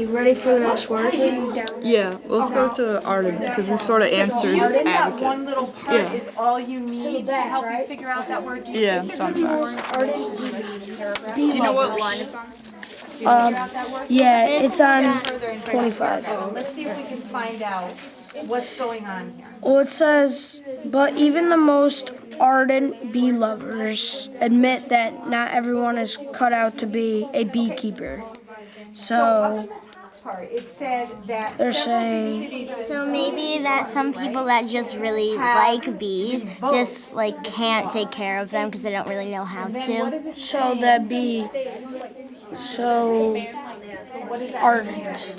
You ready for the next word? Yeah, let's go to Arden because we've sort of answered Arden, that advocate. one little part Yeah. is all you need to help you figure out that word. Do you Yeah, think there's something be more paragraph? Do you know what line it's on? Do you figure out um, that word? Yeah, it's on 25. Oh, Let's see if we can find out what's going on here. Well, it says, but even the most ardent bee lovers admit that not everyone is cut out to be a beekeeper. So So, the part, it said that They're saying- So maybe that some people that just really like bees just like can't take care of them because they don't really know how to. so say? that be so What does that ardent.